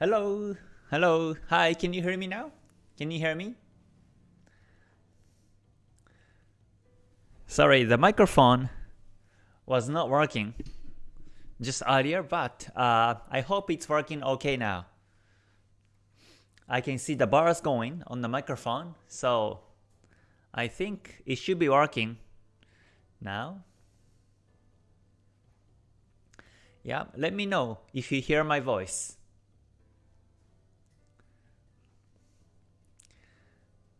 Hello, hello, hi, can you hear me now? Can you hear me? Sorry, the microphone was not working just earlier, but uh, I hope it's working okay now. I can see the bars going on the microphone, so I think it should be working now. Yeah, let me know if you hear my voice.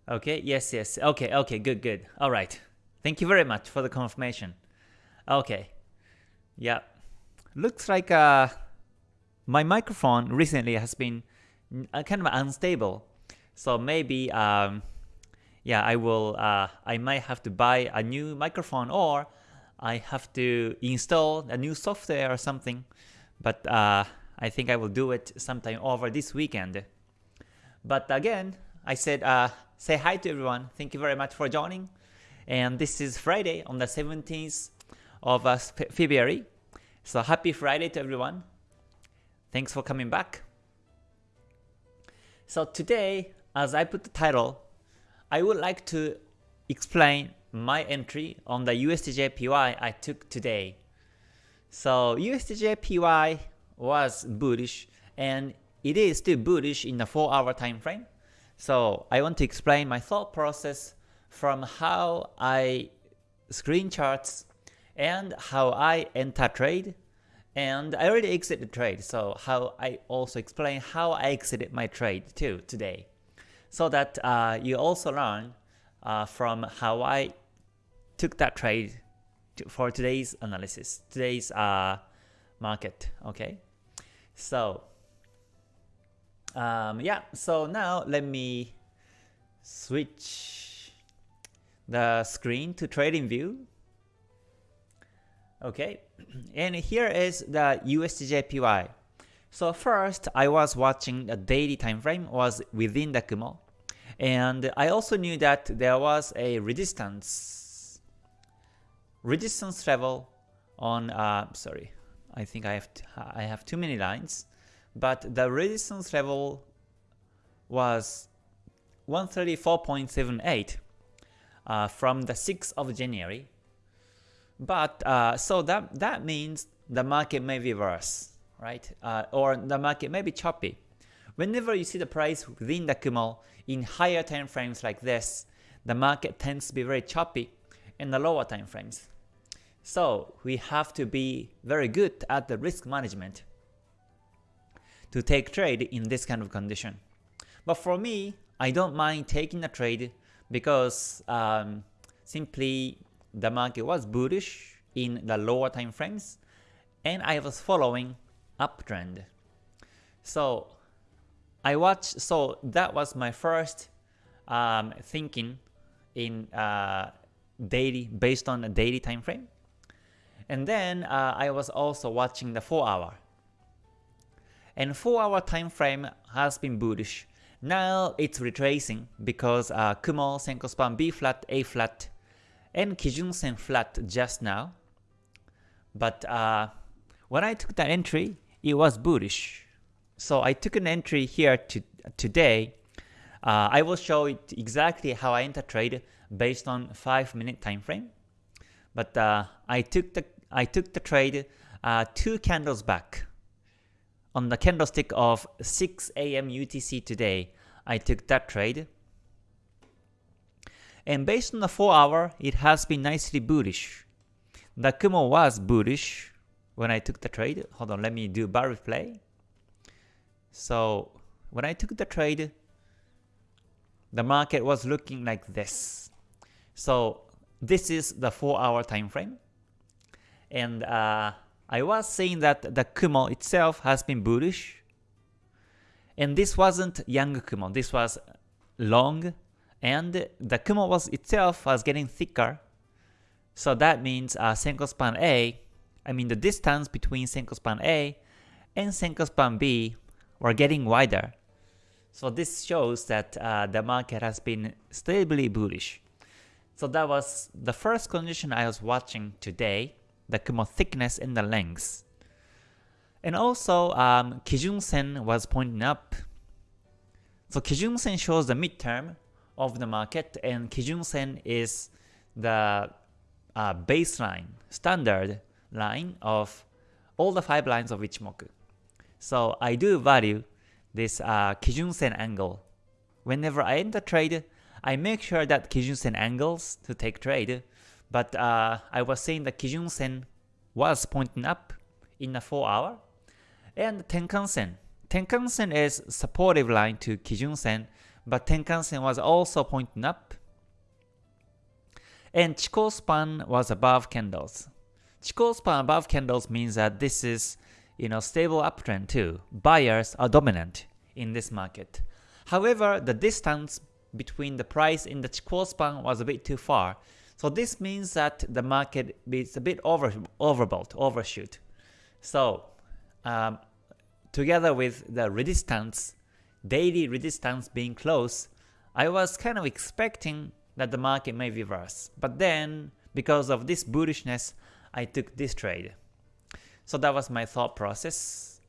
Okay, yes, yes. Okay, okay, good, good. All right. Thank you very much for the confirmation. Okay. Yeah. Looks like uh, my microphone recently has been uh, kind of unstable. So maybe um, yeah, I will uh, I might have to buy a new microphone or I have to install a new software or something. But uh, I think I will do it sometime over this weekend. But again, I said uh, say hi to everyone. Thank you very much for joining. And this is Friday on the 17th of uh, February. So happy Friday to everyone. Thanks for coming back. So today, as I put the title, I would like to explain my entry on the USDJPY I took today. So USDJPY was bullish and it is still bullish in the 4 hour time frame. So I want to explain my thought process from how I screen charts and how I enter trade. And I already exited the trade so how I also explain how I exited my trade too today. So that uh, you also learn uh, from how I took that trade to, for today's analysis today's uh, market okay? So um, yeah so now let me switch the screen to TradingView Okay, and here is the USDJPY. So first, I was watching the daily time frame was within the Kumo, and I also knew that there was a resistance resistance level on. Uh, sorry, I think I have I have too many lines, but the resistance level was 134.78 uh, from the 6th of January but uh, so that that means the market may be worse, right? Uh, or the market may be choppy. Whenever you see the price within the Kumo in higher time frames like this, the market tends to be very choppy in the lower time frames. So we have to be very good at the risk management to take trade in this kind of condition. But for me, I don't mind taking a trade because um, simply the market was bullish in the lower time frames and I was following uptrend. So I watched, so that was my first um, thinking in uh, daily, based on a daily time frame. And then uh, I was also watching the 4 hour. And 4 hour time frame has been bullish. Now it's retracing because uh, Kumo, Senkou span B flat, A flat, and Kijun Sen flat just now. But uh, when I took that entry, it was bullish. So I took an entry here to, today. Uh, I will show it exactly how I enter trade based on 5 minute time frame. But uh, I took the I took the trade uh, two candles back. On the candlestick of 6 a.m. UTC today, I took that trade. And based on the 4 hour, it has been nicely bullish. The Kumo was bullish when I took the trade. Hold on, let me do bar replay. So when I took the trade, the market was looking like this. So this is the 4 hour time frame. And uh, I was saying that the Kumo itself has been bullish. And this wasn't young Kumo, this was long and the Kumo was itself was getting thicker. So that means uh, Senkou span A, I mean the distance between Senkou span A and Senkou span B were getting wider. So this shows that uh, the market has been stably bullish. So that was the first condition I was watching today, the Kumo thickness and the length. And also, um, Kijun Sen was pointing up. So Kijun Sen shows the midterm of the market, and Kijun Sen is the uh, baseline, standard line of all the five lines of Ichimoku. So I do value this uh, Kijun Sen angle. Whenever I enter trade, I make sure that Kijun Sen angles to take trade, but uh, I was saying that Kijun Sen was pointing up in a 4 hour, and Tenkan Sen. Tenkan Sen is supportive line to Kijun Sen, but Tenkan Sen was also pointing up. And Chikou span was above candles. Chikou span above candles means that this is you know stable uptrend too. Buyers are dominant in this market. However, the distance between the price in the Chikou span was a bit too far. So this means that the market is a bit over overbought, overshoot. So um, together with the resistance, daily resistance being close, I was kind of expecting that the market may reverse. But then, because of this bullishness, I took this trade. So that was my thought process.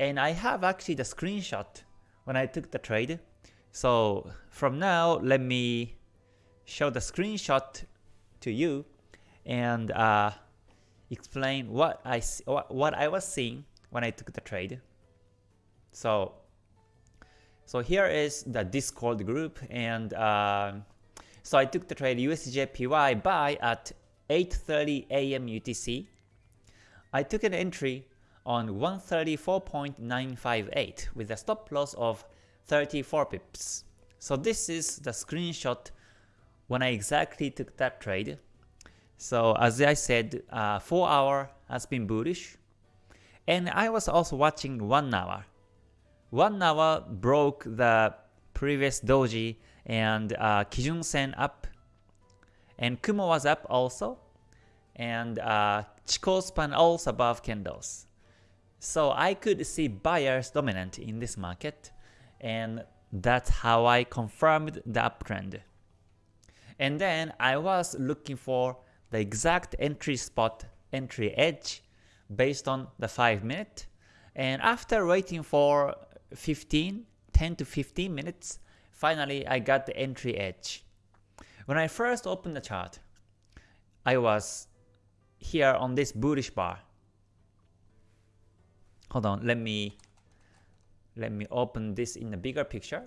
And I have actually the screenshot when I took the trade. So from now, let me show the screenshot to you and uh, explain what I what I was seeing when I took the trade. So so here is the Discord group and uh, so I took the trade USJPY buy at 8.30 AM UTC. I took an entry on 134.958 with a stop loss of 34 pips. So this is the screenshot when I exactly took that trade. So as I said, uh, 4 hour has been bullish. And I was also watching 1 hour. 1 hour broke the previous doji and uh, Kijun Sen up. And Kumo was up also. And uh, Chikou span also above candles. So I could see buyers dominant in this market. And that's how I confirmed the uptrend. And then I was looking for the exact entry spot, entry edge based on the 5 minute. And after waiting for 15, 10 to 15 minutes, finally I got the entry edge. When I first opened the chart, I was here on this bullish bar. Hold on, let me let me open this in a bigger picture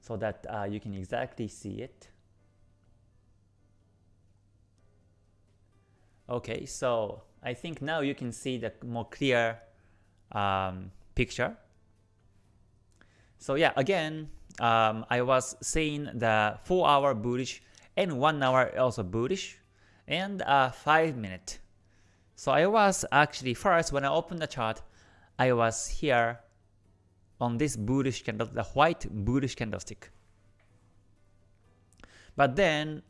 so that uh, you can exactly see it. Okay, so I think now you can see the more clear um, picture. So yeah, again, um, I was seeing the 4 hour bullish and 1 hour also bullish and a 5 minute. So I was actually first when I opened the chart, I was here on this bullish candle, the white bullish candlestick. But then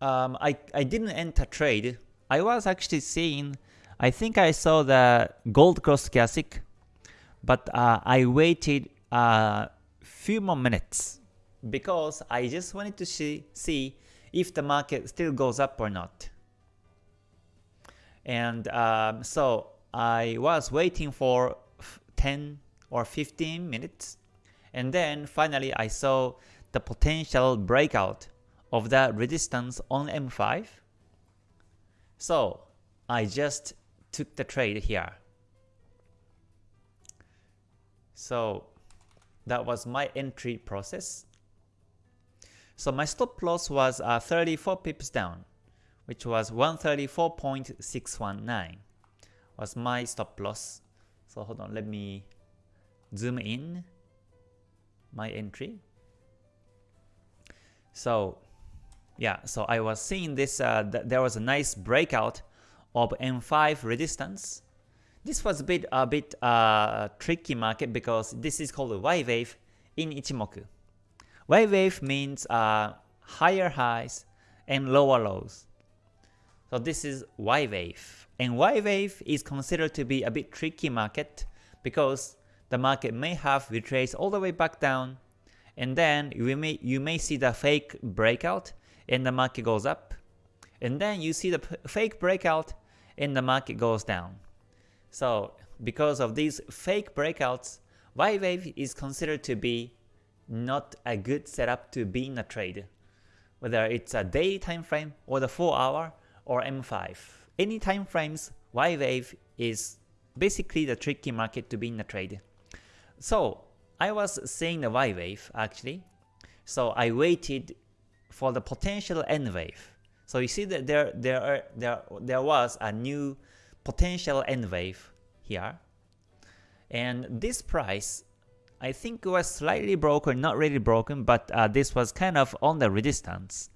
um, I, I didn't enter trade I was actually seeing, I think I saw the gold cross classic, but uh, I waited a uh, few more minutes because I just wanted to see, see if the market still goes up or not. And um, so I was waiting for 10 or 15 minutes and then finally I saw the potential breakout of the resistance on M5 so I just took the trade here. So that was my entry process. So my stop loss was uh, 34 pips down, which was 134.619 was my stop loss. So hold on, let me zoom in my entry. So yeah, so I was seeing this, uh, th there was a nice breakout of M5 resistance. This was a bit a bit uh, tricky market because this is called a Y wave in Ichimoku. Y wave means uh, higher highs and lower lows. So this is Y wave. And Y wave is considered to be a bit tricky market because the market may have retraced all the way back down and then you may you may see the fake breakout and the market goes up. And then you see the fake breakout and the market goes down. So because of these fake breakouts, Y wave is considered to be not a good setup to be in a trade, whether it's a day time frame or the 4 hour or M5. Any time frames, Y wave is basically the tricky market to be in a trade. So I was seeing the Y wave actually, so I waited for the potential N wave. So you see that there there there there was a new potential N wave here, and this price I think it was slightly broken, not really broken, but uh, this was kind of on the resistance.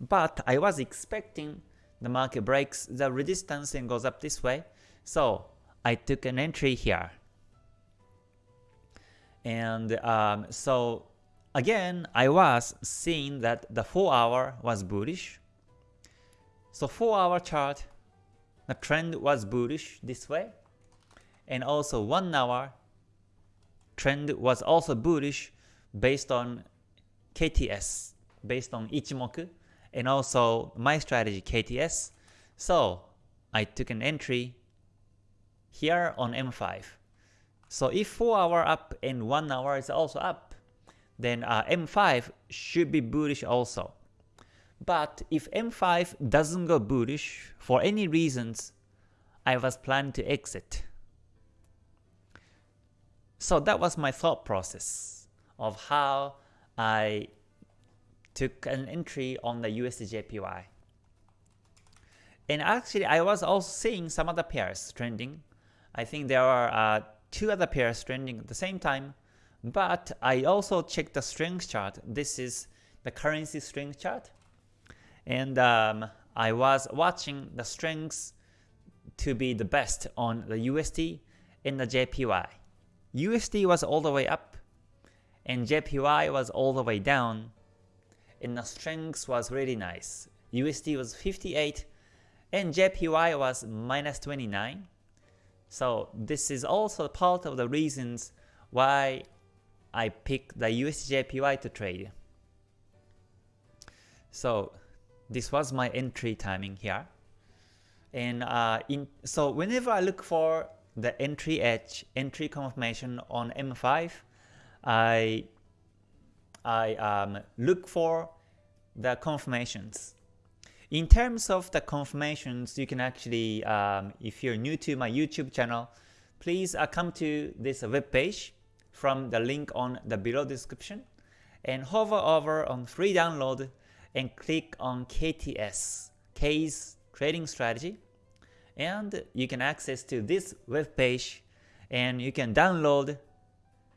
But I was expecting the market breaks the resistance and goes up this way, so I took an entry here. And um, so again, I was seeing that the 4 hour was bullish. So 4 hour chart, the trend was bullish this way. And also 1 hour trend was also bullish based on KTS, based on Ichimoku, and also my strategy KTS. So I took an entry here on M5. So if 4 hour up and 1 hour is also up, then uh, M5 should be bullish also. But if M5 doesn't go bullish for any reasons, I was planning to exit. So that was my thought process of how I took an entry on the USDJPY. And actually I was also seeing some other pairs trending. I think there are uh, two other pairs trending at the same time, but I also checked the strength chart. This is the currency strength chart. And um, I was watching the strengths to be the best on the USD and the JPY. USD was all the way up, and JPY was all the way down, and the strength was really nice. USD was 58, and JPY was minus 29. So this is also part of the reasons why I picked the USDJPY to trade. So this was my entry timing here. And uh, in so whenever I look for the entry edge, entry confirmation on M5, I I um, look for the confirmations. In terms of the confirmations, you can actually, um, if you're new to my YouTube channel, please uh, come to this web page from the link on the below description and hover over on free download and click on KTS, K's trading strategy and you can access to this web page and you can download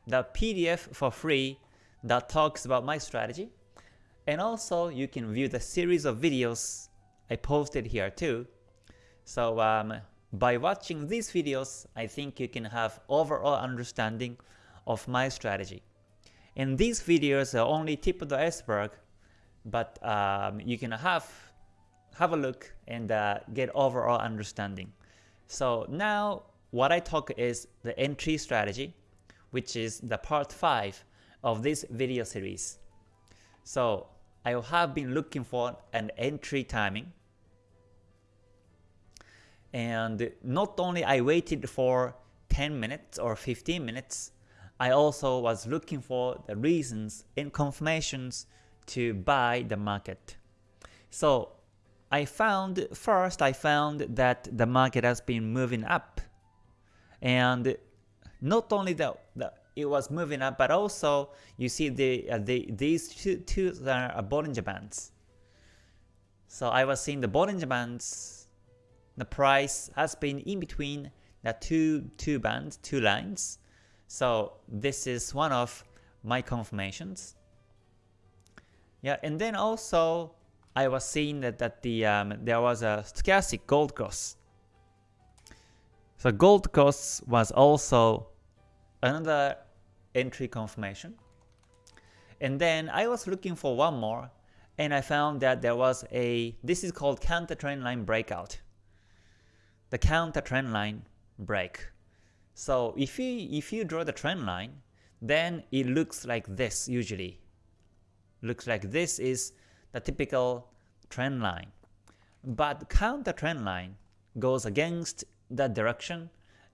the PDF for free that talks about my strategy and also you can view the series of videos I posted here too. So um, by watching these videos, I think you can have overall understanding of my strategy. And these videos are only tip of the iceberg, but um, you can have have a look and uh, get overall understanding. So now what I talk is the entry strategy, which is the part 5 of this video series. So I have been looking for an entry timing and not only I waited for 10 minutes or 15 minutes, I also was looking for the reasons and confirmations to buy the market. So I found, first I found that the market has been moving up. And not only that, it was moving up, but also you see the, uh, the these two, two are Bollinger Bands. So I was seeing the Bollinger Bands, the price has been in between the two, two bands, two lines. So this is one of my confirmations. Yeah, and then also I was seeing that, that the um, there was a stochastic gold cross. So gold cross was also another entry confirmation. And then I was looking for one more and I found that there was a, this is called counter trend line breakout. The counter trend line break. So if you, if you draw the trend line, then it looks like this usually. Looks like this is the typical trend line. But counter trend line goes against that direction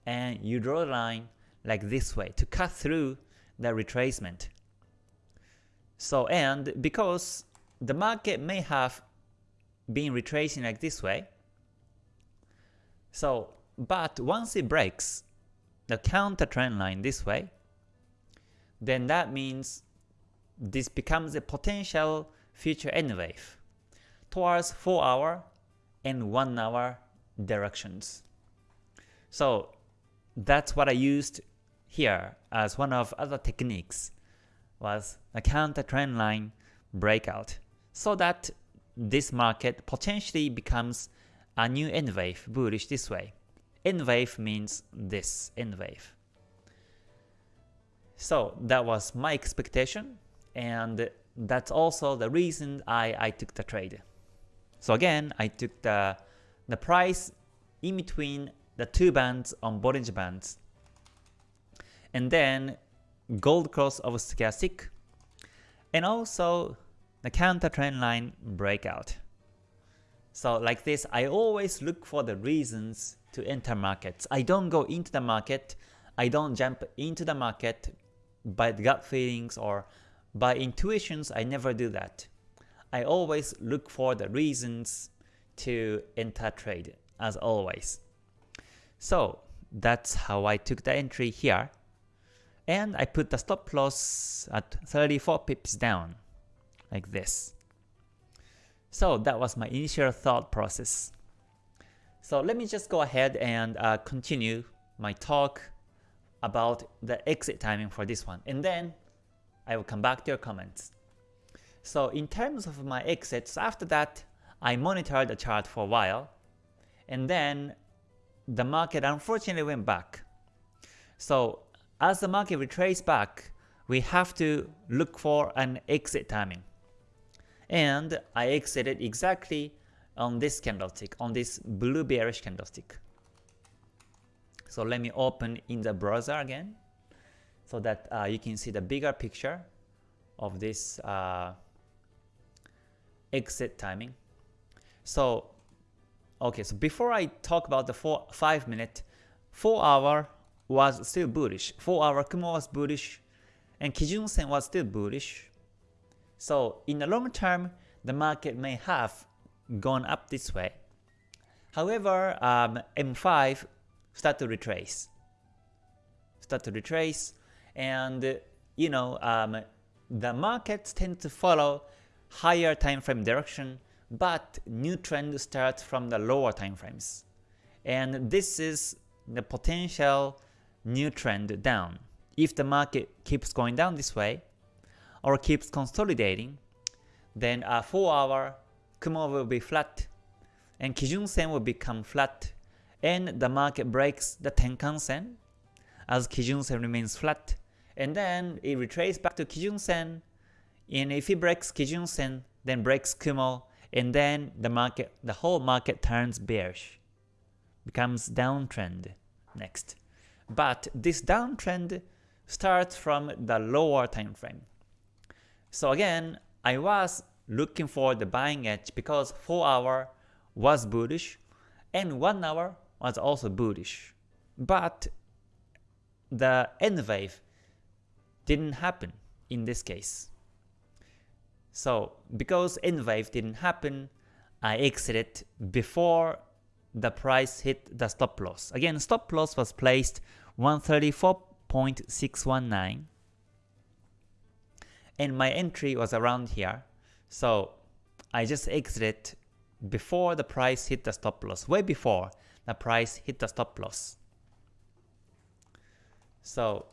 and you draw a line like this way to cut through the retracement. So and because the market may have been retracing like this way, so but once it breaks the counter trend line this way, then that means this becomes a potential future N wave towards 4 hour and 1 hour directions. So that's what I used here as one of other techniques was a counter trend line breakout so that this market potentially becomes a new N wave bullish this way. N wave means this N wave. So that was my expectation and that's also the reason I, I took the trade. So again, I took the, the price in between the two bands on Bollinger Bands and then gold cross of stochastic and also the counter trend line breakout. So like this, I always look for the reasons to enter markets. I don't go into the market, I don't jump into the market by gut feelings or by intuitions, I never do that. I always look for the reasons to enter trade, as always. So that's how I took the entry here. And I put the stop loss at 34 pips down, like this. So that was my initial thought process. So let me just go ahead and uh, continue my talk about the exit timing for this one. And then I will come back to your comments. So in terms of my exits, after that, I monitored the chart for a while. And then the market unfortunately went back. So as the market retraces back, we have to look for an exit timing. And I exited exactly on this candlestick, on this blue bearish candlestick. So let me open in the browser again so that uh, you can see the bigger picture of this uh, exit timing. So okay, so before I talk about the four, 5 minute, 4 hour was still bullish. 4 hour Kumo was bullish and Kijun Sen was still bullish. So in the long term, the market may have gone up this way. However, um, M5 start to retrace. Start to retrace and you know um, the markets tend to follow higher time frame direction but new trend starts from the lower time frames. And this is the potential new trend down. If the market keeps going down this way, or keeps consolidating, then a 4 hour Kumo will be flat, and Kijun Sen will become flat, and the market breaks the Tenkan Sen, as Kijun Sen remains flat, and then it retraces back to Kijun Sen, and if it breaks Kijun Sen, then breaks Kumo, and then the market, the whole market turns bearish, becomes downtrend next. But this downtrend starts from the lower time frame. So again, I was looking for the buying edge because 4 hour was bullish and 1 hour was also bullish. But the N wave didn't happen in this case. So because N wave didn't happen, I exited before the price hit the stop loss. Again, stop loss was placed 134.619 and my entry was around here. So I just exited before the price hit the stop loss, way before the price hit the stop loss. So,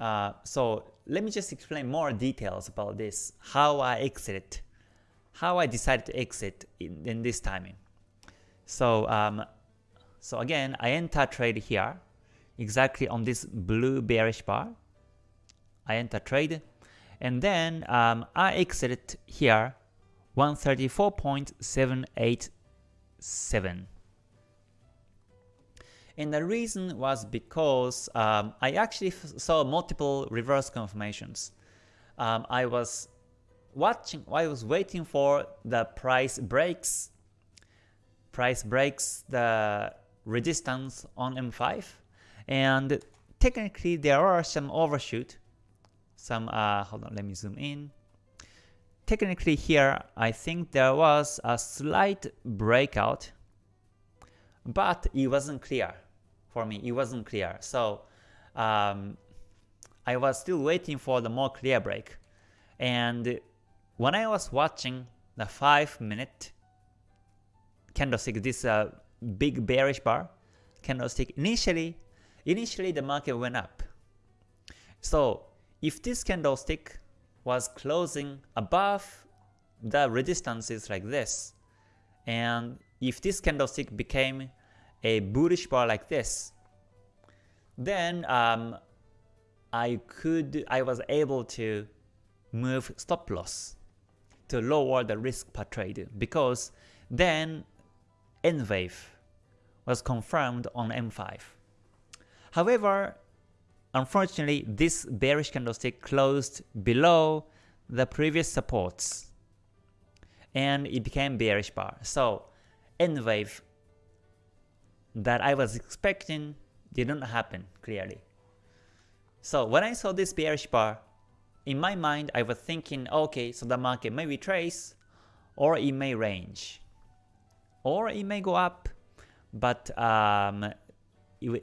uh, so let me just explain more details about this, how I exited, how I decided to exit in, in this timing. So, um, so again, I enter trade here, exactly on this blue bearish bar. I enter trade, and then um, I exited here 134.787. And the reason was because um, I actually saw multiple reverse confirmations. Um, I was watching, I was waiting for the price breaks, price breaks the resistance on M5 and technically there are some overshoot some uh, hold on let me zoom in. Technically here I think there was a slight breakout but it wasn't clear for me it wasn't clear. So um, I was still waiting for the more clear break. And when I was watching the 5 minute candlestick this uh, big bearish bar candlestick initially initially the market went up. So if this candlestick was closing above the resistances like this, and if this candlestick became a bullish bar like this, then um, I could, I was able to move stop loss to lower the risk per trade because then N wave was confirmed on M5. However, Unfortunately, this bearish candlestick closed below the previous supports and it became bearish bar. So N wave that I was expecting didn't happen clearly. So when I saw this bearish bar, in my mind I was thinking, okay, so the market may retrace or it may range or it may go up, but um,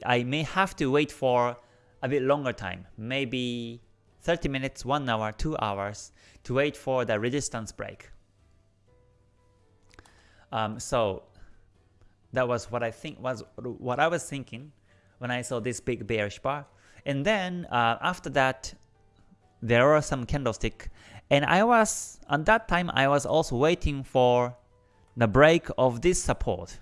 I may have to wait for a bit longer time, maybe 30 minutes, 1 hour, 2 hours to wait for the resistance break. Um, so that was what I think was what I was thinking when I saw this big bearish bar. And then uh, after that, there were some candlestick, and I was at that time I was also waiting for the break of this support,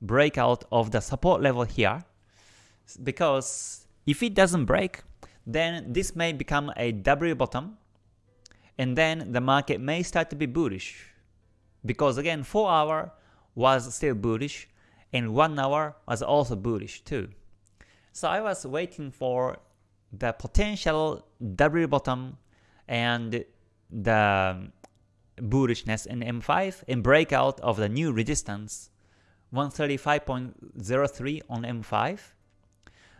breakout of the support level here, because if it doesn't break, then this may become a W bottom, and then the market may start to be bullish. Because again, 4 hour was still bullish, and 1 hour was also bullish too. So I was waiting for the potential W bottom and the bullishness in M5 and breakout of the new resistance 135.03 on M5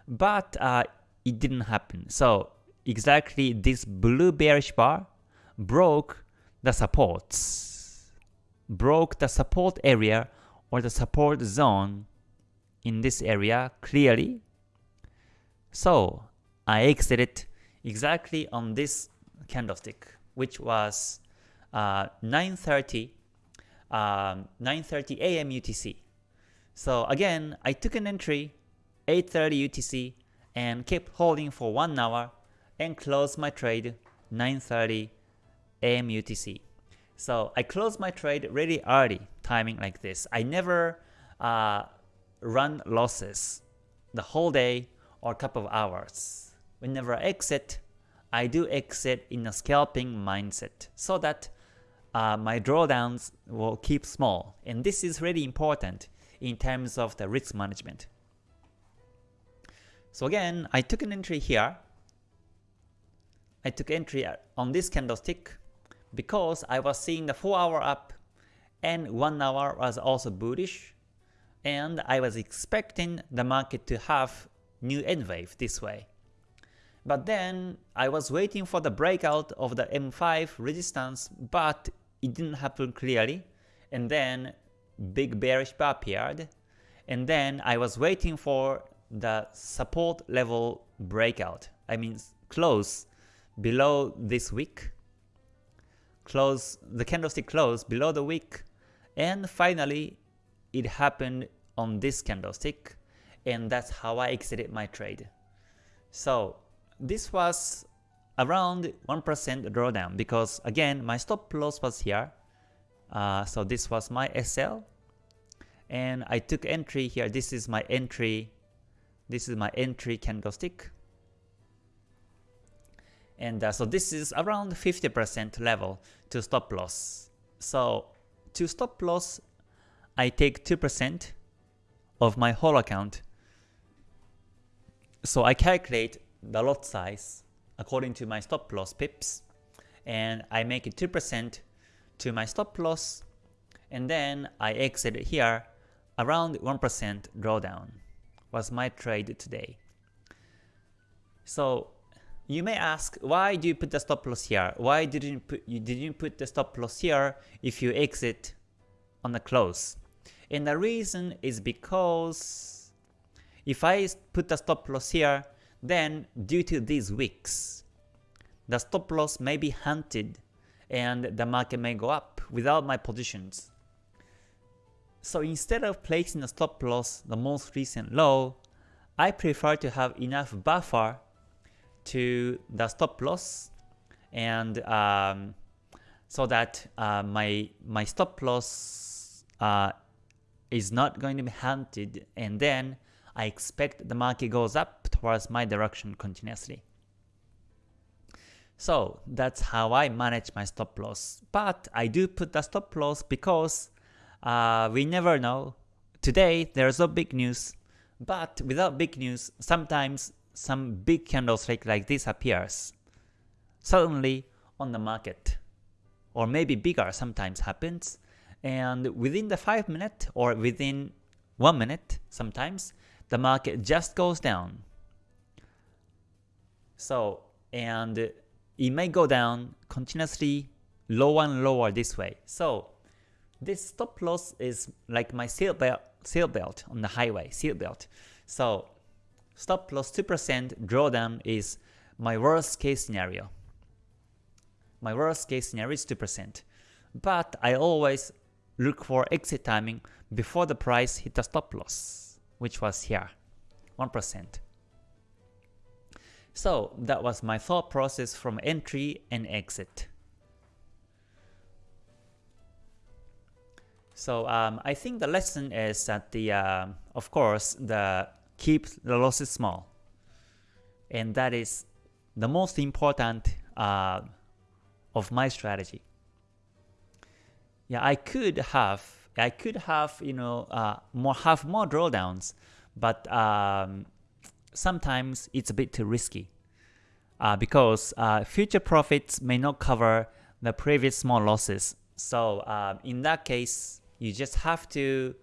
but uh, it didn't happen. So exactly this blue bearish bar broke the supports, broke the support area or the support zone in this area clearly. So I exited exactly on this candlestick, which was uh, 9:30 um, 9:30 a.m. UTC. So again, I took an entry 8.30 UTC and keep holding for 1 hour and close my trade 9.30 AM UTC. So I close my trade really early, timing like this. I never uh, run losses the whole day or couple of hours. Whenever I exit, I do exit in a scalping mindset so that uh, my drawdowns will keep small. And this is really important in terms of the risk management. So again, I took an entry here. I took entry on this candlestick because I was seeing the 4 hour up and 1 hour was also bullish and I was expecting the market to have new N wave this way. But then I was waiting for the breakout of the M5 resistance but it didn't happen clearly and then big bearish bar appeared and then I was waiting for the support level breakout. I mean close below this week, close the candlestick close below the week, and finally it happened on this candlestick, and that's how I exited my trade. So this was around 1% drawdown because again my stop loss was here, uh, so this was my SL, and I took entry here. This is my entry this is my entry candlestick. And uh, so this is around 50% level to stop loss. So to stop loss, I take 2% of my whole account. So I calculate the lot size according to my stop loss pips and I make it 2% to my stop loss and then I exit here around 1% drawdown was my trade today. So you may ask, why do you put the stop loss here? Why didn't you put, you didn't put the stop loss here if you exit on the close? And the reason is because if I put the stop loss here, then due to these wicks, the stop loss may be hunted and the market may go up without my positions. So instead of placing the stop loss the most recent low, I prefer to have enough buffer to the stop loss and um, so that uh, my my stop loss uh, is not going to be hunted and then I expect the market goes up towards my direction continuously. So that's how I manage my stop loss. But I do put the stop loss because uh, we never know. Today there's no big news, but without big news, sometimes some big candlestick like this appears suddenly on the market. Or maybe bigger sometimes happens. And within the 5 minute or within 1 minute sometimes the market just goes down. So and it may go down continuously lower and lower this way. So this stop loss is like my seat belt, seat belt on the highway seat belt so stop loss 2% drawdown is my worst case scenario. My worst case scenario is 2%. But I always look for exit timing before the price hit the stop loss, which was here, 1%. So that was my thought process from entry and exit. So um, I think the lesson is that the, uh, of course, the keep the losses small. And that is the most important uh, of my strategy. Yeah, I could have I could have you know uh, more have more drawdowns, but um, sometimes it's a bit too risky uh, because uh, future profits may not cover the previous small losses. So uh, in that case, you just have to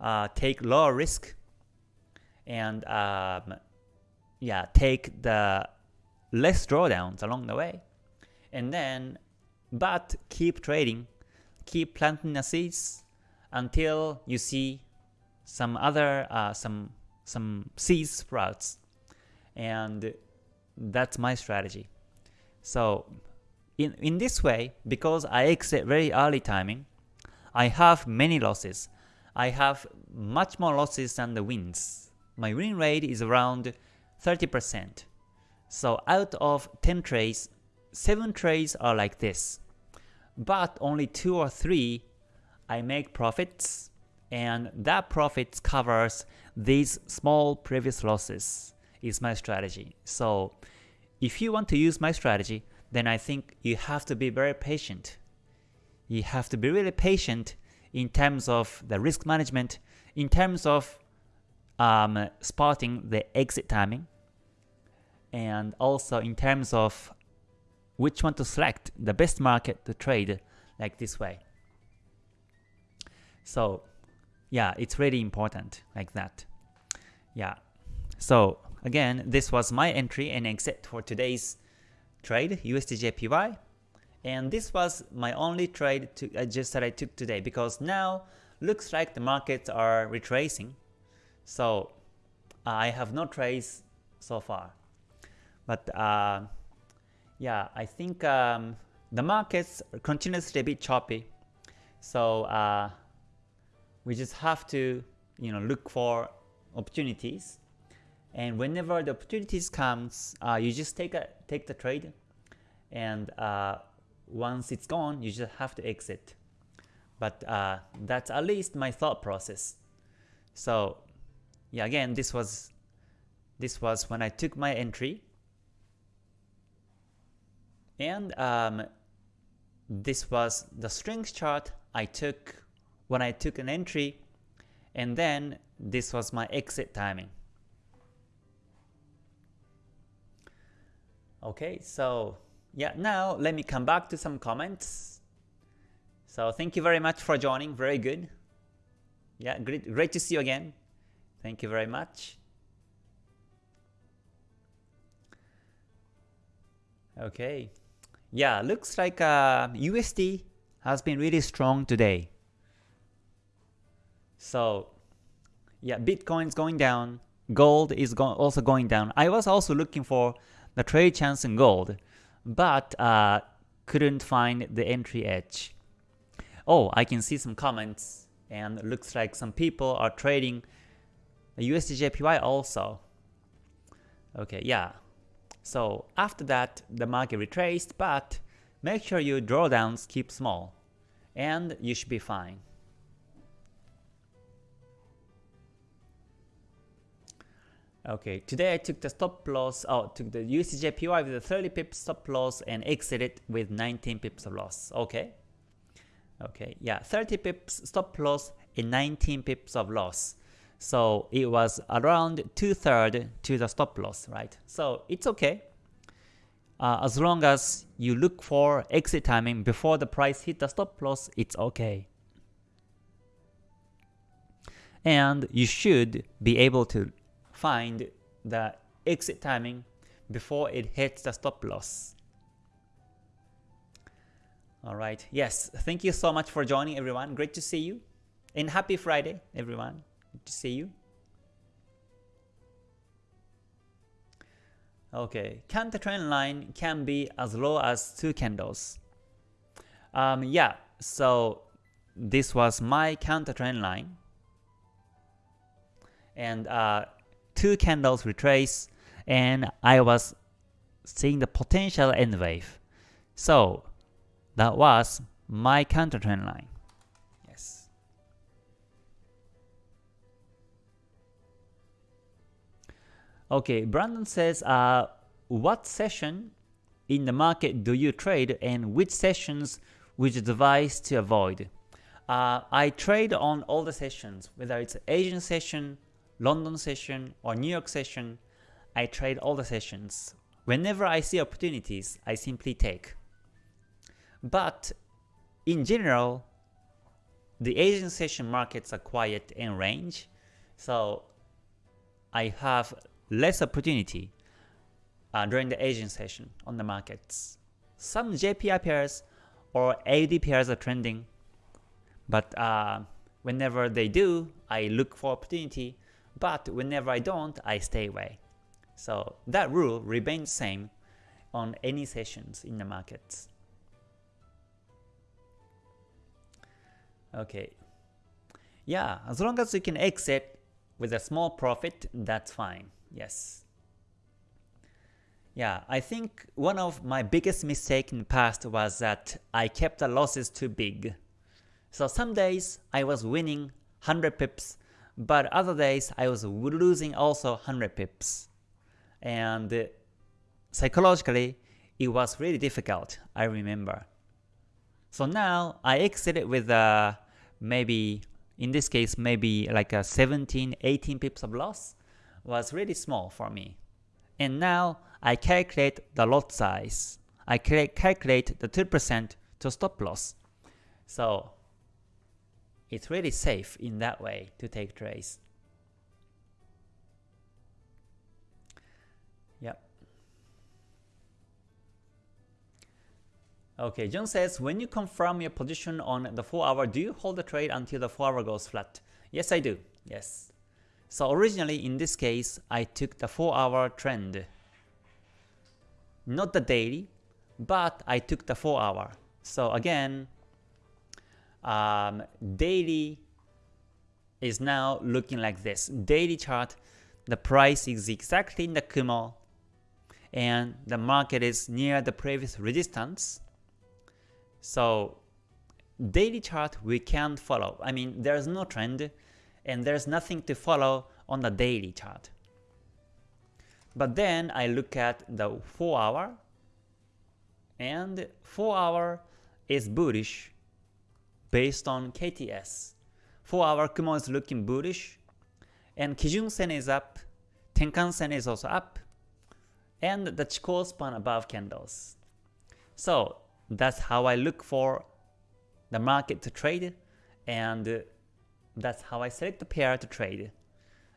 uh, take lower risk and um, yeah, take the less drawdowns along the way. And then, but keep trading, keep planting the seeds until you see some other, uh, some, some seeds sprouts. And that's my strategy. So in, in this way, because I exit very early timing, I have many losses. I have much more losses than the wins my win rate is around 30%. So out of 10 trades, 7 trades are like this. But only 2 or 3 I make profits and that profits covers these small previous losses is my strategy. So if you want to use my strategy, then I think you have to be very patient. You have to be really patient in terms of the risk management, in terms of um, spotting the exit timing and also in terms of which one to select the best market to trade like this way. So yeah, it's really important like that. Yeah. So again, this was my entry and exit for today's trade, USDJPY. And this was my only trade to, uh, just that I took today because now looks like the markets are retracing so I have no trades so far. But uh, yeah, I think um, the markets are continuously a bit choppy. So uh, we just have to you know look for opportunities. And whenever the opportunities comes, uh, you just take a take the trade, and uh, once it's gone, you just have to exit. But uh, that's at least my thought process. So yeah, again, this was this was when I took my entry, and um, this was the strength chart I took when I took an entry, and then this was my exit timing. Okay, so yeah, now let me come back to some comments. So thank you very much for joining, very good. Yeah, great, great to see you again. Thank you very much. Okay. Yeah, looks like uh, USD has been really strong today. So, yeah, Bitcoin's going down. Gold is go also going down. I was also looking for the trade chance in gold, but uh, couldn't find the entry edge. Oh, I can see some comments, and looks like some people are trading USDJPY also. Okay, yeah. So after that, the market retraced, but make sure your drawdowns keep small, and you should be fine. Okay, today I took the stop loss, oh, took the USDJPY with a 30 pips stop loss and exited with 19 pips of loss. Okay. Okay, yeah, 30 pips stop loss and 19 pips of loss. So it was around two-third to the stop loss, right? So it's okay. Uh, as long as you look for exit timing before the price hit the stop loss, it's okay. And you should be able to find the exit timing before it hits the stop loss. Alright, yes, thank you so much for joining everyone. Great to see you. And happy Friday, everyone. Good to see you. Okay, can the trend line can be as low as 2 candles. Um, yeah, so this was my counter trend line. And uh, two candles retrace and I was seeing the potential N wave. So that was my counter trend line. Yes. Okay, Brandon says, uh, what session in the market do you trade and which sessions would you advise to avoid? Uh, I trade on all the sessions, whether it's Asian session, London session or New York session, I trade all the sessions. Whenever I see opportunities, I simply take. But in general, the Asian session markets are quiet in range, so I have less opportunity uh, during the Asian session on the markets. Some JPY pairs or AUD pairs are trending, but uh, whenever they do, I look for opportunity but whenever I don't, I stay away. So that rule remains same on any sessions in the markets. Okay. Yeah, as long as you can exit with a small profit, that's fine. Yes. Yeah, I think one of my biggest mistake in the past was that I kept the losses too big. So some days I was winning 100 pips but other days I was losing also 100 pips. And psychologically, it was really difficult, I remember. So now I exited with uh, maybe, in this case, maybe like a 17, 18 pips of loss was really small for me. And now I calculate the lot size. I calculate the 2% to stop loss. So it's really safe in that way to take trades. Yep. Okay, John says, when you confirm your position on the 4 hour, do you hold the trade until the 4 hour goes flat? Yes, I do. Yes. So originally in this case, I took the 4 hour trend. Not the daily, but I took the 4 hour. So again, um, daily is now looking like this. Daily chart, the price is exactly in the Kumo, and the market is near the previous resistance. So daily chart we can't follow. I mean, there's no trend, and there's nothing to follow on the daily chart. But then I look at the 4 hour, and 4 hour is bullish based on KTS. 4 hour Kumo is looking bullish, and Kijun Sen is up, Tenkan Sen is also up, and the Chikou span above candles. So that's how I look for the market to trade, and That's how I select the pair to trade.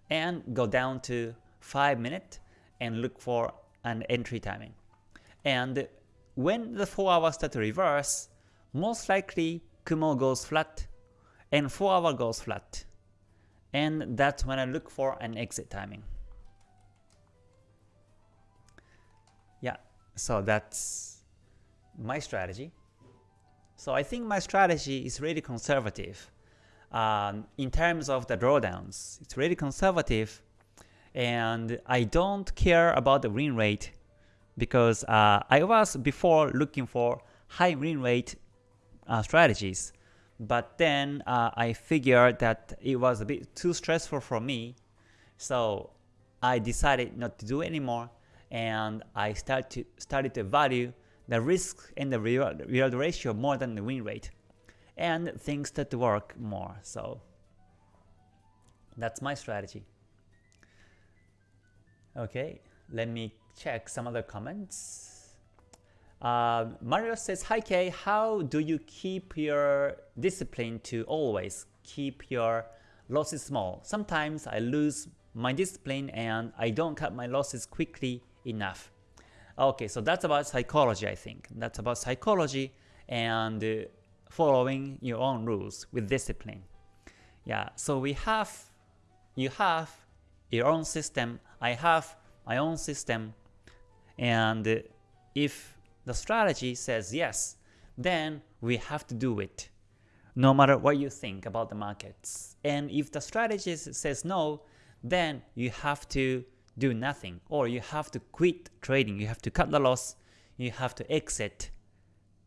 And go down to 5 minute and look for an entry timing. And when the 4 hours start to reverse, most likely Kumo goes flat and 4 hour goes flat. And that's when I look for an exit timing. Yeah, so that's my strategy. So I think my strategy is really conservative. Um, in terms of the drawdowns, it's really conservative and I don't care about the win rate because uh, I was before looking for high win rate uh, strategies. But then uh, I figured that it was a bit too stressful for me. So I decided not to do anymore and I start to, started to value the risk and the reward, reward ratio more than the win rate and things that work more. So that's my strategy. Okay let me check some other comments uh, Mario says, Hi Kay, how do you keep your discipline to always keep your losses small? Sometimes I lose my discipline and I don't cut my losses quickly enough. Okay, so that's about psychology I think. That's about psychology and uh, following your own rules with discipline. Yeah, so we have, you have your own system, I have my own system, and uh, if the strategy says yes, then we have to do it, no matter what you think about the markets. And if the strategy says no, then you have to do nothing, or you have to quit trading, you have to cut the loss, you have to exit,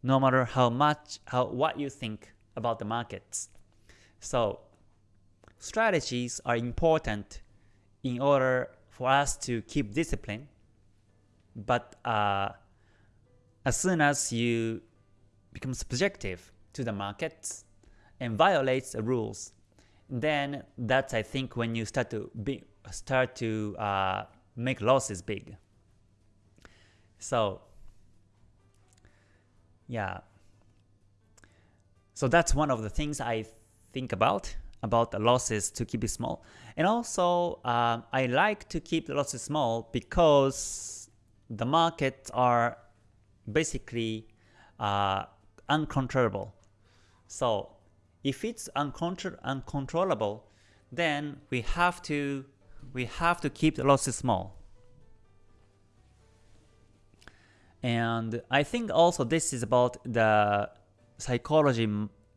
no matter how much, how what you think about the markets. So strategies are important in order for us to keep discipline, but uh, as soon as you become subjective to the markets and violates the rules, then that's I think when you start to be, start to uh, make losses big. So yeah, so that's one of the things I think about about the losses to keep it small. And also, uh, I like to keep the losses small because the markets are basically uh, uncontrollable. So if it's uncontro uncontrollable, then we have to we have to keep the losses small. And I think also this is about the psychology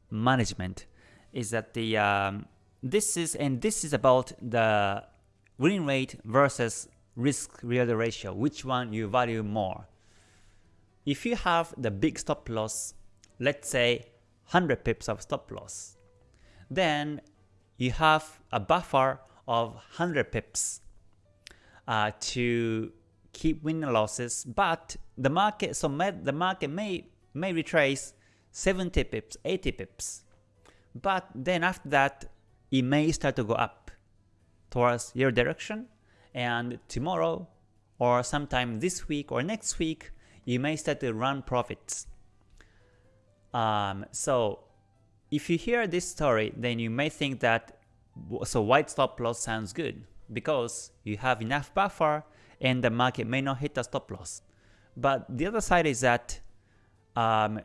management is that the um, this is and this is about the win rate versus risk reward ratio, which one you value more. If you have the big stop loss, let's say 100 pips of stop loss, then you have a buffer of 100 pips uh, to keep winning losses, but the market so the market may may retrace 70 pips, 80 pips, but then after that it may start to go up towards your direction, and tomorrow or sometime this week or next week you may start to run profits. Um, so if you hear this story, then you may think that so wide stop loss sounds good because you have enough buffer and the market may not hit the stop loss. But the other side is that um,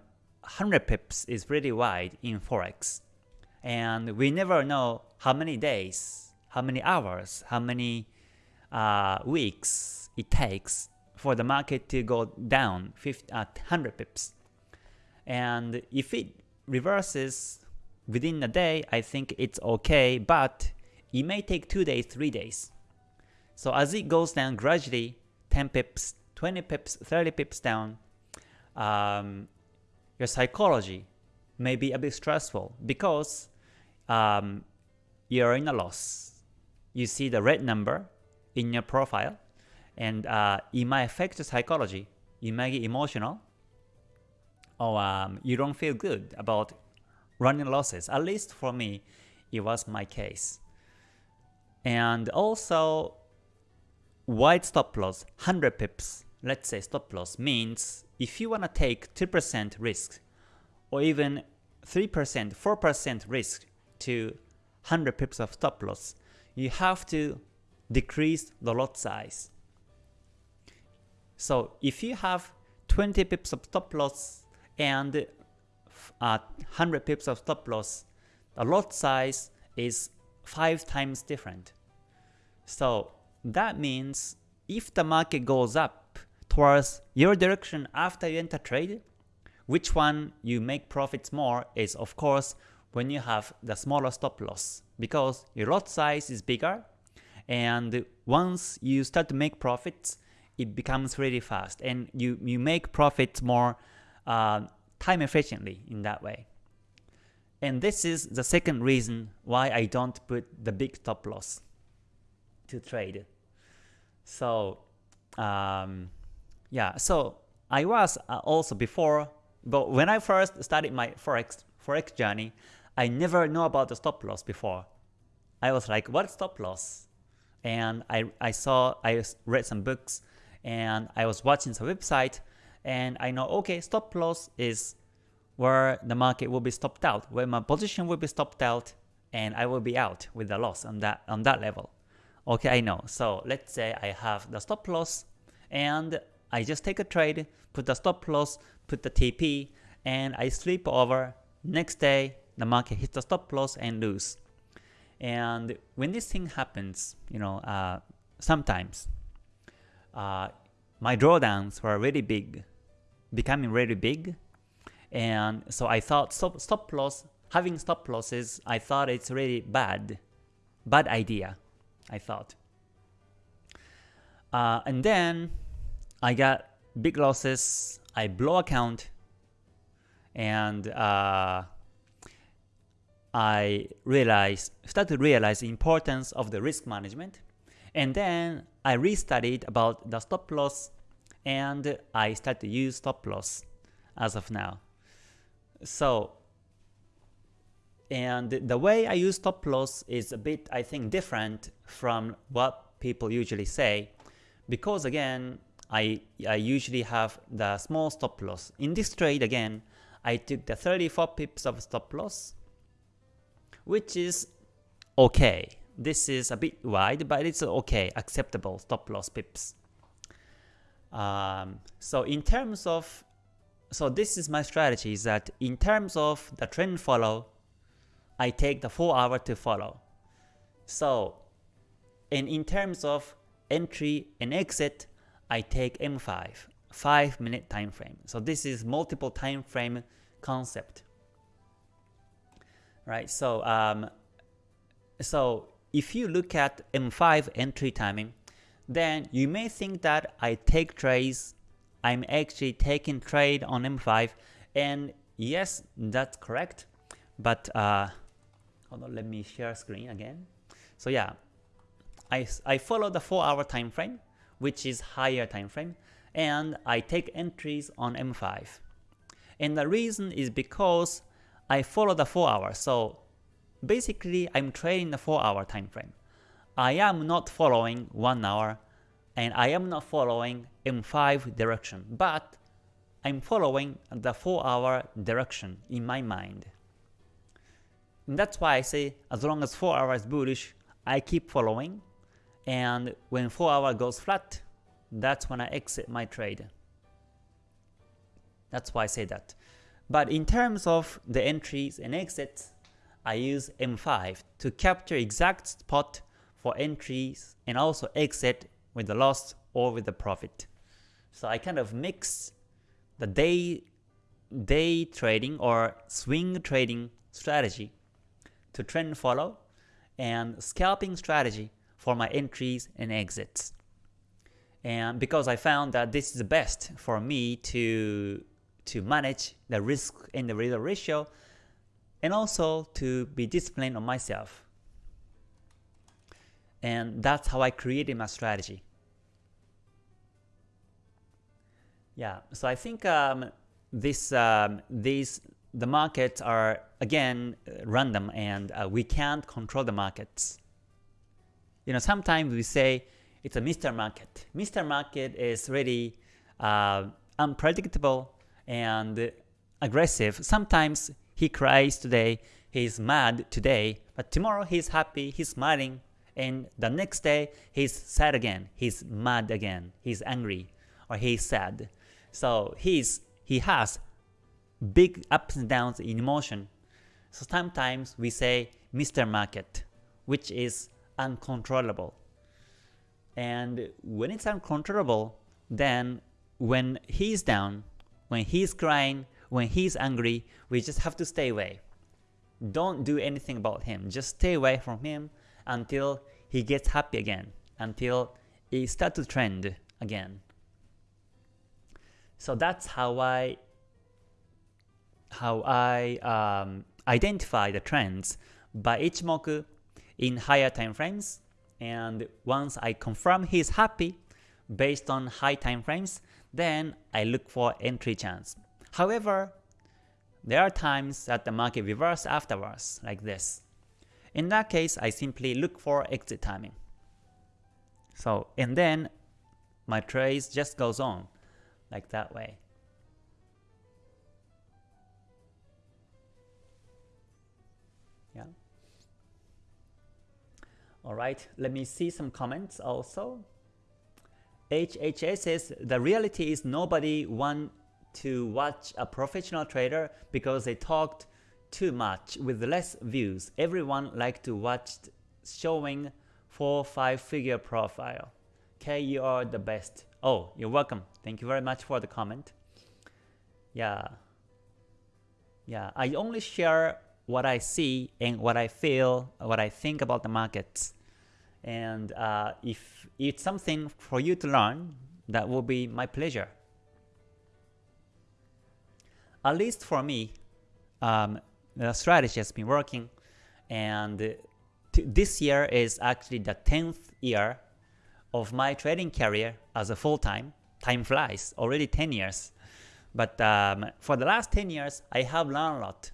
100 pips is really wide in Forex. And we never know how many days, how many hours, how many uh, weeks it takes for the market to go down 50, uh, 100 pips. And if it reverses within a day, I think it's okay, but it may take 2 days, 3 days. So as it goes down gradually, 10 pips, 20 pips, 30 pips down, um, your psychology may be a bit stressful because um, you're in a loss. You see the red number in your profile, and uh, it might affect psychology. You might get emotional, or um, you don't feel good about running losses. At least for me, it was my case. And also, wide stop loss, 100 pips, let's say stop loss, means if you want to take 2% risk, or even 3%, 4% risk to 100 pips of stop loss, you have to decrease the lot size. So if you have 20 pips of stop loss and uh, 100 pips of stop loss, the lot size is 5 times different. So that means if the market goes up towards your direction after you enter trade, which one you make profits more is of course when you have the smaller stop loss because your lot size is bigger and once you start to make profits it becomes really fast and you, you make profits more uh, time efficiently in that way. And this is the second reason why I don't put the big stop loss to trade. So um, yeah, so I was uh, also before, but when I first started my forex forex journey, I never know about the stop loss before. I was like, what stop loss? And I I saw I read some books and I was watching the website and I know okay stop loss is where the market will be stopped out, where my position will be stopped out and I will be out with the loss on that on that level. Okay, I know. So let's say I have the stop loss and I just take a trade, put the stop loss, put the TP, and I sleep over. Next day, the market hits the stop loss and lose. And when this thing happens, you know, uh, sometimes uh, my drawdowns were really big, becoming really big, and so I thought stop, stop loss, having stop losses, I thought it's really bad, bad idea. I thought. Uh, and then I got big losses, I blow account, and uh, I realized, started to realize the importance of the risk management. And then I restudied about the stop loss and I started to use stop loss as of now. So, and the way I use stop loss is a bit, I think, different from what people usually say, because again, I, I usually have the small stop loss. In this trade again, I took the 34 pips of stop loss, which is okay. This is a bit wide, but it's okay, acceptable stop loss pips. Um, so in terms of, so this is my strategy is that in terms of the trend follow, I take the 4 hour to follow. So, and in terms of entry and exit, I take M5, 5 minute time frame. So this is multiple time frame concept. Right, so um, so if you look at M5 entry timing, then you may think that I take trades, I'm actually taking trade on M5, and yes, that's correct, but uh, hold on, let me share screen again. So yeah, I, I follow the 4 hour time frame, which is higher time frame, and I take entries on M5. And the reason is because I follow the 4 hour, so basically I'm trading the 4 hour time frame. I am not following 1 hour, and I am not following M5 direction, but I'm following the 4 hour direction in my mind. And that's why I say as long as 4 hours bullish, I keep following, and when 4 hour goes flat, that's when I exit my trade. That's why I say that. But in terms of the entries and exits, I use M5 to capture exact spot for entries and also exit with the loss or with the profit. So I kind of mix the day day trading or swing trading strategy to trend follow and scalping strategy for my entries and exits. And because I found that this is the best for me to, to manage the risk and the reward ratio and also to be disciplined on myself. And that's how I created my strategy. Yeah, so I think um, this um, these the markets are again random and uh, we can't control the markets. You know, sometimes we say it's a Mr. Market. Mr. Market is really uh, unpredictable and aggressive. Sometimes he cries today, he's mad today, But tomorrow he's happy, he's smiling, and the next day he's sad again, he's mad again, he's angry, or he's sad. So he's he has big ups and downs in emotion. So sometimes we say Mr. Market, which is uncontrollable. And when it's uncontrollable, then when he's down, when he's crying, when he's angry, we just have to stay away. Don't do anything about him. Just stay away from him until he gets happy again, until it starts to trend again. So that's how I how I um, identify the trends by Ichimoku in higher time frames. And once I confirm he's happy based on high time frames, then I look for entry chance. However, there are times that the market reverses afterwards, like this. In that case, I simply look for exit timing. So, and then my trades just goes on, like that way. Yeah. Alright, let me see some comments also. HHS says the reality is nobody want to watch a professional trader because they talked too much with less views. Everyone like to watch showing 4-5 figure profile. Okay, you are the best. Oh, you're welcome. Thank you very much for the comment. Yeah. Yeah, I only share what I see and what I feel, what I think about the markets. And uh, if it's something for you to learn, that will be my pleasure. At least for me, um, the strategy has been working, and this year is actually the 10th year of my trading career as a full-time. Time flies, already 10 years. But um, for the last 10 years, I have learned a lot.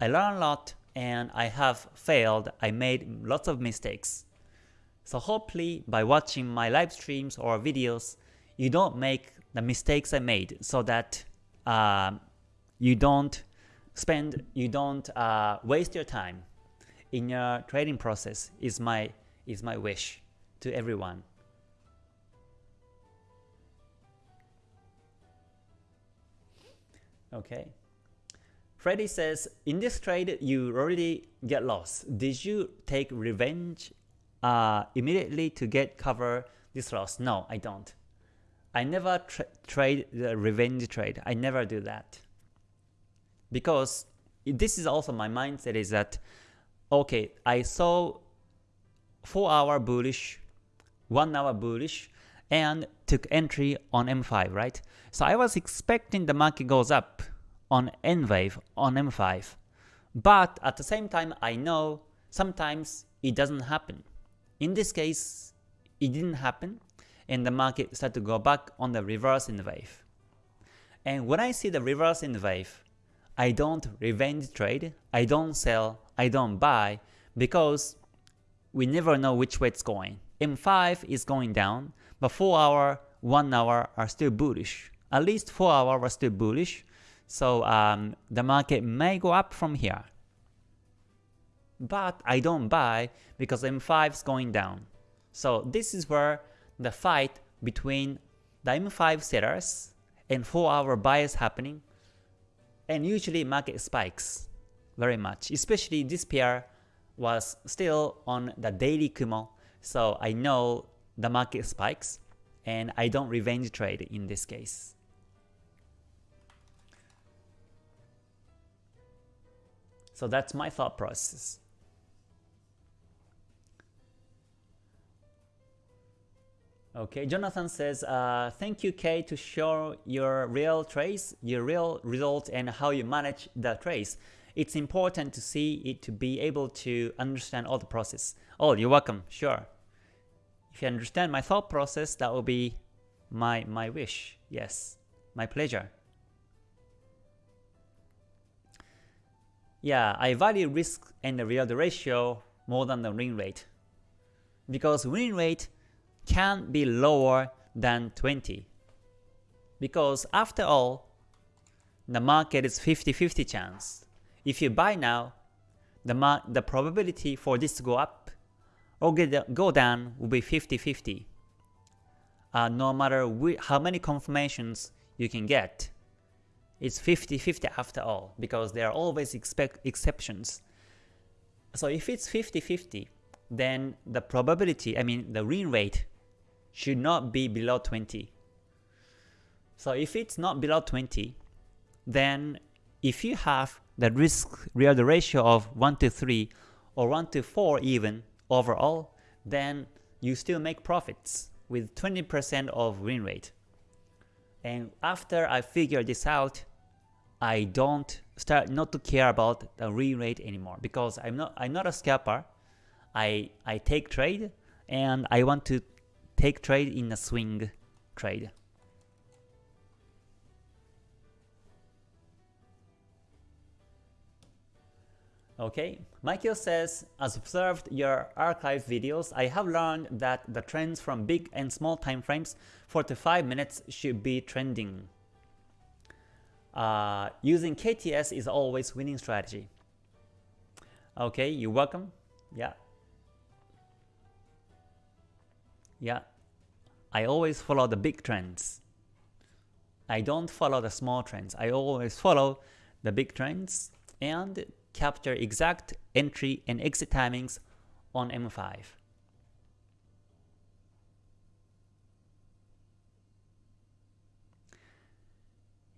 I learned a lot and I have failed. I made lots of mistakes. So hopefully by watching my live streams or videos, you don't make the mistakes I made so that uh, you don't spend, you don't uh, waste your time in your trading process is my, is my wish to everyone. Okay. Freddy says, in this trade you already get lost. Did you take revenge uh, immediately to get cover this loss. No, I don't. I never tra trade the revenge trade. I never do that. Because this is also my mindset is that, okay, I saw 4 hour bullish, 1 hour bullish, and took entry on M5, right? So I was expecting the market goes up on N wave on M5. But at the same time, I know sometimes it doesn't happen. In this case, it didn't happen, and the market started to go back on the reverse in the wave. And when I see the reverse in the wave, I don't revenge trade, I don't sell, I don't buy, because we never know which way it's going. M5 is going down, but 4 hour, 1 hour are still bullish. At least 4 hour are still bullish, so um, the market may go up from here but I don't buy because M5 is going down. So this is where the fight between the M5 sellers and 4 hour buyers happening and usually market spikes very much, especially this pair was still on the daily Kumo, so I know the market spikes and I don't revenge trade in this case. So that's my thought process. Okay, Jonathan says, uh, thank you Kay to show your real trace, your real results and how you manage the trace. It's important to see it to be able to understand all the process. Oh, you're welcome, sure. If you understand my thought process, that will be my, my wish. Yes, my pleasure. Yeah, I value risk and the real ratio more than the win rate. Because win rate can be lower than 20. Because after all, the market is 50-50 chance. If you buy now, the, the probability for this to go up or go down will be 50-50. Uh, no matter how many confirmations you can get, it's 50-50 after all, because there are always expect exceptions. So if it's 50-50, then the probability, I mean the win rate, should not be below 20. So if it's not below 20, then if you have the risk reward ratio of 1 to 3 or 1 to 4 even overall, then you still make profits with 20% of win rate. And after I figure this out, I don't start not to care about the win rate anymore because I'm not I'm not a scalper. I I take trade and I want to take trade in a swing trade. Okay, Michael says, as observed your archive videos, I have learned that the trends from big and small time frames 4 to 5 minutes should be trending. Uh, using KTS is always winning strategy. Okay, you're welcome. Yeah. Yeah. I always follow the big trends. I don't follow the small trends. I always follow the big trends and capture exact entry and exit timings on M5.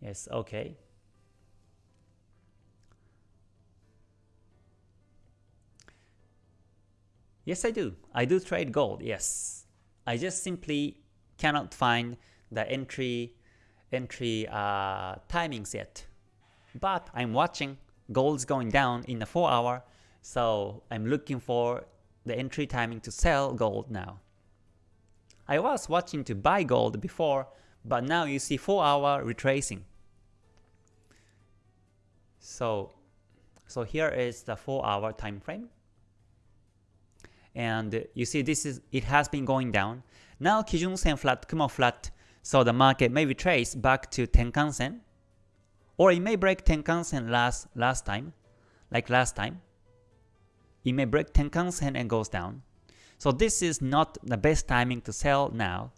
Yes, okay. Yes, I do. I do trade gold, yes. I just simply cannot find the entry entry uh, timings yet. But I'm watching gold's going down in the 4 hour, so I'm looking for the entry timing to sell gold now. I was watching to buy gold before, but now you see 4 hour retracing. So, so here is the 4 hour time frame. And you see this is it has been going down. Now Kijun Sen flat, Kumo flat, so the market may retrace back to Tenkan Sen or it may break Tenkan-sen last, last time, like last time. It may break Tenkan-sen and goes down. So this is not the best timing to sell now,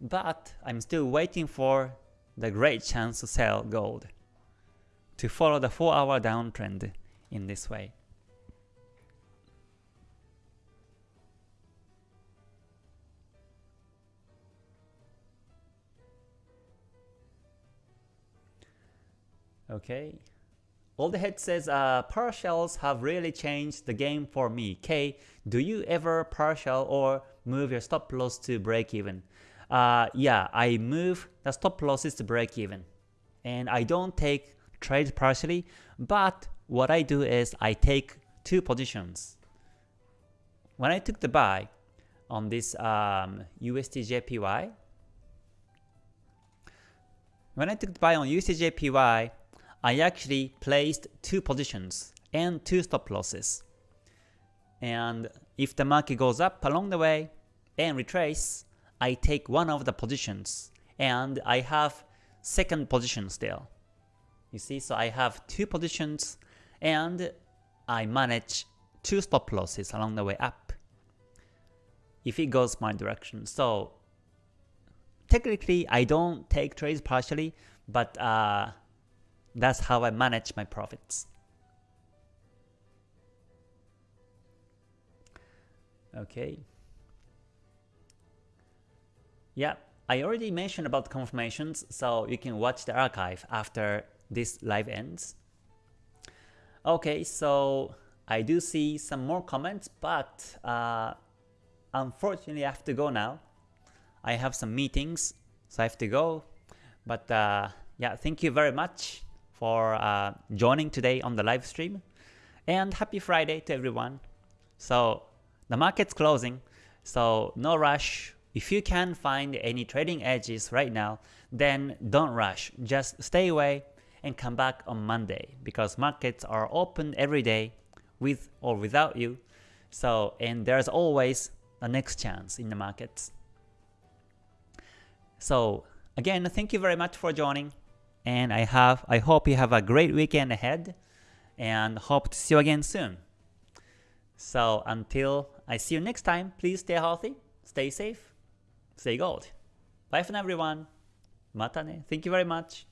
but I'm still waiting for the great chance to sell gold, to follow the 4 hour downtrend in this way. Okay. All the head says, uh, partials have really changed the game for me. K, do you ever partial or move your stop loss to break even? Uh, yeah, I move the stop losses to break even. And I don't take trades partially, but what I do is I take two positions. When I took the buy on this um, USDJPY, when I took the buy on USDJPY, I actually placed two positions and two stop losses. And if the market goes up along the way and retrace, I take one of the positions and I have second position still. You see, so I have two positions and I manage two stop losses along the way up if it goes my direction. So technically I don't take trades partially, but uh, that's how I manage my profits. Okay. Yeah, I already mentioned about confirmations, so you can watch the archive after this live ends. Okay, so I do see some more comments, but uh, unfortunately I have to go now. I have some meetings, so I have to go. But uh, yeah, thank you very much for uh, joining today on the live stream. And happy Friday to everyone. So the market's closing, so no rush. If you can find any trading edges right now, then don't rush. Just stay away and come back on Monday because markets are open every day with or without you. So and there's always a next chance in the markets. So again, thank you very much for joining and I have I hope you have a great weekend ahead and hope to see you again soon. So until I see you next time, please stay healthy, stay safe, stay gold. Bye for now everyone. Mata ne. Thank you very much.